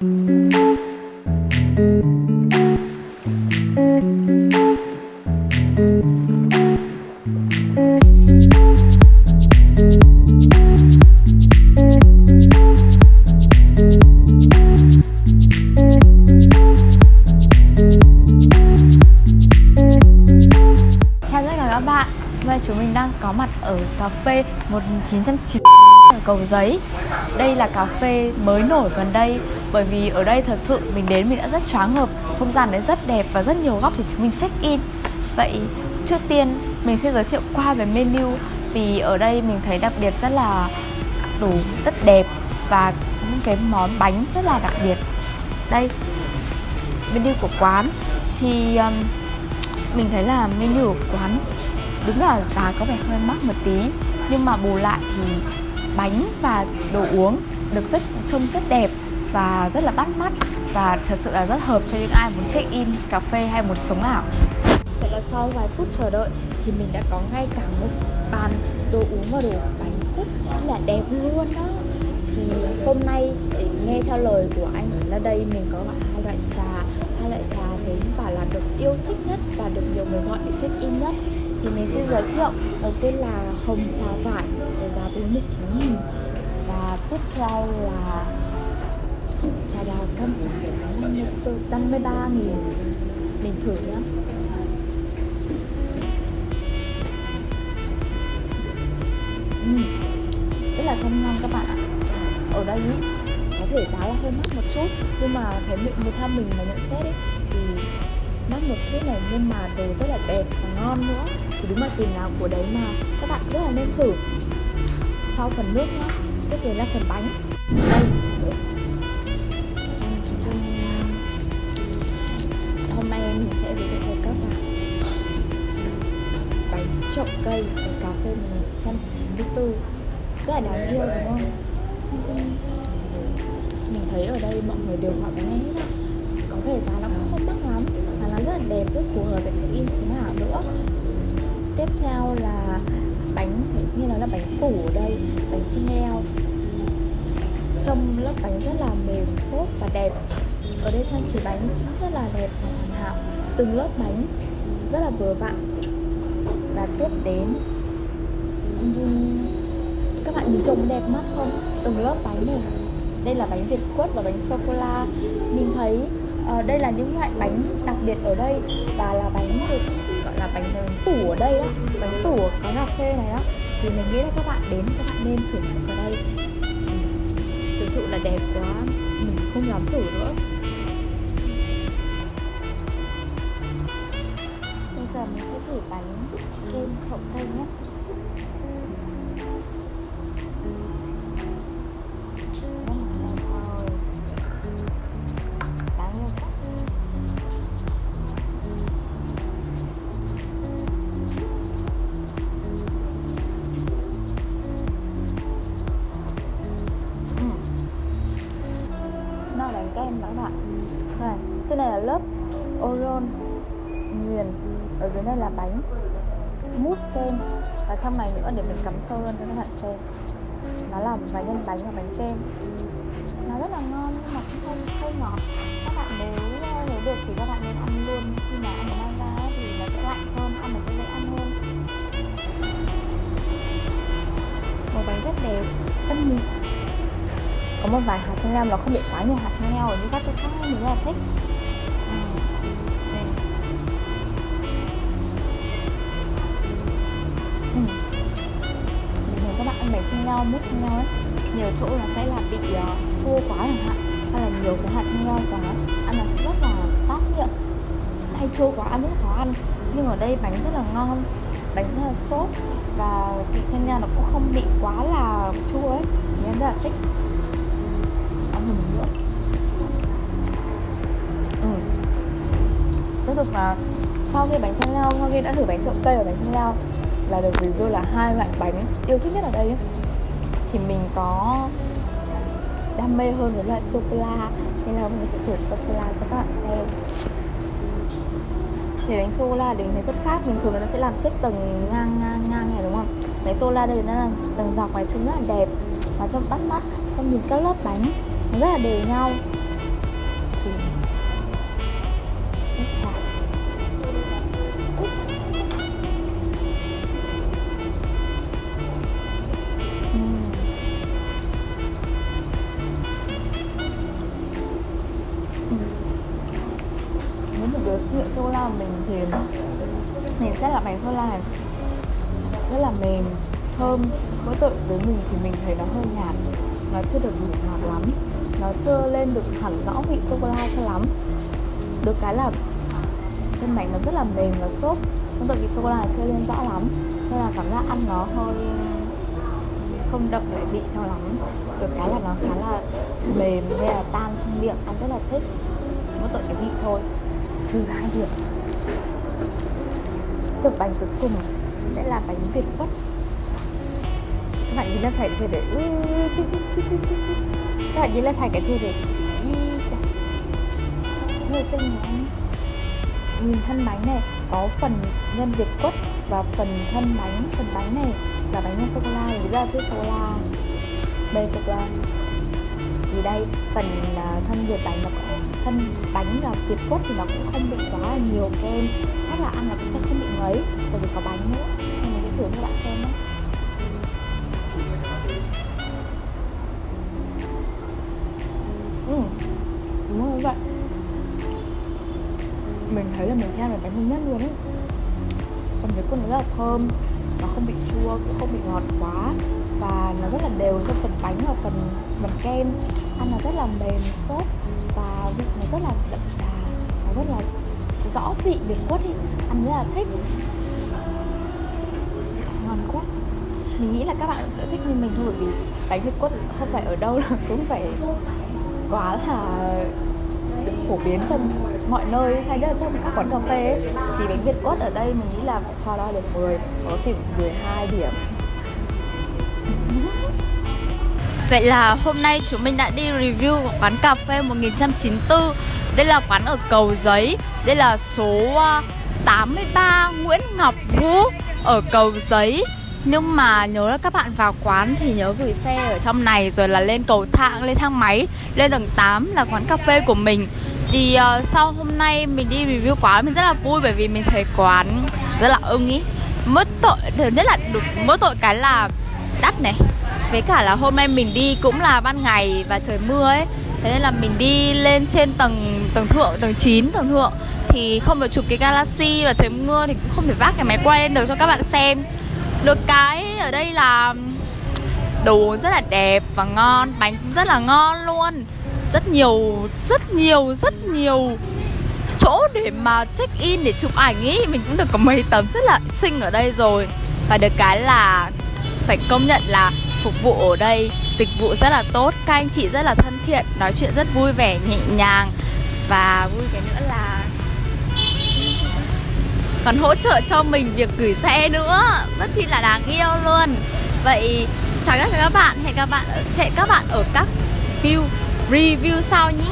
Chào phê 1990 ở Cầu Giấy. Đây là cà phê mới nổi gần đây Bởi vì ở đây thật sự mình đến mình đã rất choáng ngợp Không gian đấy rất đẹp và rất nhiều góc để chúng mình check in. Vậy trước tiên mình sẽ giới thiệu qua về menu Vì ở đây mình thấy đặc biệt rất là đủ rất đẹp Và những cái món bánh rất là đặc biệt. Đây menu của quán thì um, mình thấy là menu của quán đúng là giá có vẻ hơi mắc một tí nhưng mà bù lại thì bánh và đồ uống được rất trông rất đẹp và rất là bắt mắt và thật sự là rất hợp cho những ai muốn check in cà phê hay một sống ảo. Vậy là sau vài phút chờ đợi thì mình đã có ngay cả một bàn đồ uống và đồ bánh rất là đẹp luôn đó. Thì hôm nay để nghe theo lời của anh là đây, mình có gọi hai loại trà. Hai loại trà thấy bảo là được yêu thích nhất và được nhiều người gọi để check in nhất thì mình xin giới thiệu. Đầu tiên là hồng trà vải với giá 49 nghìn. Và tiếp theo là trà đào cam sả giá 54 53 nghìn. Mình thử nhé. Uhm, rất là thơm ngon các bạn ạ. Ở đây ý, có thể giá là hơi mắc một chút nhưng mà thấy mình một tham mình mà nhận xét ấy thì một chút này, nhưng mà đồ rất là đẹp và ngon nữa. Thì đúng là tiền nào của đấy mà các bạn rất là nên thử. Sau phần nước nhá, tiếp đến là phần bánh. Đây. Hôm nay mình sẽ giới thiệu cho các bạn. Bánh trộn cây của cà phê 1994 rất là đáng yêu, đúng không? Mình thấy ở đây mọi người đều gọi bánh này hết á. Có vẻ giá nó cũng không mắc lắm rất là đẹp, rất phù hợp để check in xuống ảo nữa. Tiếp theo là bánh như nó là bánh tủ ở đây, bánh chinh leo. Trong lớp bánh rất là mềm, xốp và đẹp. Ở đây trang trí bánh rất là đẹp và hoàn hảo. Từng lớp bánh rất là vừa vặn. Và tiếp đến các bạn nhìn trông đẹp mắt không? Từng lớp bánh này. Đây là bánh việt quất và bánh sô cô la. Mình thấy à, đây là những loại bánh đặc biệt ở đây và là bánh được gọi là bánh, bánh tủ ở đây đó. Bánh tủ ở cái cà phê này đó. Thì mình nghĩ là các bạn đến các bạn nên thưởng thức ở đây. Thực sự là đẹp quá. Mình không dám thử nữa. Oron nghiền ở dưới này là bánh mousse kem và trong này nữa để mình cắm sâu hơn cho các bạn xem. Nó là vài nhân bánh và bánh kem. Nó rất là ngon nhưng mà cũng không không ngọt. Các bạn nếu nếu được thì các bạn nên ăn luôn. Khi mà ăn mang ra thì nó sẽ lạnh hơn, ăn nó sẽ dễ ăn hơn. Màu bánh rất đẹp, rất mịn. Có một vài hạt chanh leo nó không bị quá nhiều hạt chanh leo ở như các chỗ khác mình rất là thích. Nhau mút chanh nhau ấy. Nhiều chỗ là sẽ là bị ờ, uh, chua quá chẳng hạn. Hay là nhiều cái hạt chanh nhau quá. Ăn là sẽ rất là tát miệng. Hay chua quá ăn rất khó ăn. Nhưng ở đây bánh rất là ngon bánh rất là xốp và vị chanh leo nó cũng không bị quá là chua ấy. Thì em rất là thích. Ăn thử nữa ừ. tiếp tục là sau khi bánh chanh lao sau khi đã thử bánh trộn cây và bánh chanh lao là được review là hai loại bánh yêu thích nhất ở đây ấy thì mình có đam mê hơn với loại sô cô la. Nên là mình sẽ thử sô cô la cho các bạn xem. Thì bánh sô cô la thì mình thấy rất khác, bình thường người ta sẽ làm xếp tầng ngang ngang ngang này, đúng không? Bánh sô cô la đây nó là tầng dọc này trông rất là đẹp. Và trong bắt mắt, trong nhìn các lớp bánh, nó rất là đều nhau. Nhựa sô la mình thì mình sẽ là bánh sô la này. Rất là mềm, thơm. Mỗi tội với mình thì mình thấy nó hơi nhạt, nó chưa được đủ ngọt lắm. Nó chưa lên được hẳn rõ vị sô cô la cho lắm. Được cái là chân bánh nó rất là mềm và xốp. Mỗi tội vị sô cô la chưa lên rõ lắm. Nên là cảm giác ăn nó hơi không đậm lại vị cho lắm. Được cái là nó khá là mềm hay là tan trong miệng, ăn rất là thích. Mỗi tội cái vị thôi trừ hai điểm. Tập bánh cuối cùng sẽ là bánh việt quất các bạn nhìn lên phải chơi để các bạn nhìn lên phải cái chơi để hơi xinh nhé nhìn thân bánh này, có phần nhân việt quất và phần thân bánh, phần bánh này là bánh nhân sô cô la. Thì rất sô cô la. Đây, sô cô la. Thì đây, phần à, thân việt bánh nó có thân bánh là việt cốt thì nó cũng không bị quá là nhiều kem. Chắc là ăn là cũng sẽ không bị ngấy bởi vì có bánh nữa. Nên mình sẽ thử cho bạn xem nhé. Ừ, đúng rồi vậy mình thấy là mình theo là bánh ngon nhất luôn ấy. Còn cái quần nó rất là thơm nó không bị chua cũng không bị ngọt quá. Và nó rất là đều cho phần bánh và phần phần kem. Ăn là rất là mềm xốp và vị nó rất là đậm đà nó rất là rõ vị việt quất ấy ăn rất là thích. Ngon quá. Mình nghĩ là các bạn cũng sẽ thích như mình thôi bởi vì bánh việt quất không phải ở đâu là cũng phải quá là phổ biến trong mọi nơi. Hay nhất là trong các quán cà phê ấy, thì bánh việt quất ở đây mình nghĩ là cho đo được 10 có thể 12 điểm. Vậy là hôm nay chúng mình đã đi review quán cà phê 1994 Đây là quán ở Cầu Giấy. Đây là số ờ, 83 Nguyễn Ngọc Vũ ở Cầu Giấy. Nhưng mà nhớ là các bạn vào quán thì nhớ gửi xe ở trong này rồi là lên cầu thang, lên thang máy Lên tầng 8 là quán cà phê của mình. Thì uh, sau hôm nay mình đi review quán mình rất là vui bởi vì mình thấy quán rất là ưng ý. Mỗi tội, thứ nhất là mỗi tội cái là đắt này với cả là hôm nay mình đi cũng là ban ngày và trời mưa ấy. Thế nên là mình đi lên trên tầng tầng thượng, tầng 9 tầng thượng. Thì không được chụp cái Galaxy và trời mưa thì cũng không thể vác cái máy quay lên được cho các bạn xem. Được cái ở đây là đồ rất là đẹp và ngon, bánh cũng rất là ngon luôn. Rất nhiều, rất nhiều, rất nhiều chỗ để mà check in để chụp ảnh ý. Mình cũng được có mấy tấm rất là xinh ở đây rồi. Và được cái là phải công nhận là phục vụ ở đây. Dịch vụ rất là tốt, các anh chị rất là thân thiện, nói chuyện rất vui vẻ, nhẹ nhàng. Và vui cái nữa là còn hỗ trợ cho mình việc gửi xe nữa. Rất chi là đáng yêu luôn. Vậy chào các bạn, hẹn các bạn, hẹn các bạn ở các view, review sau nhé.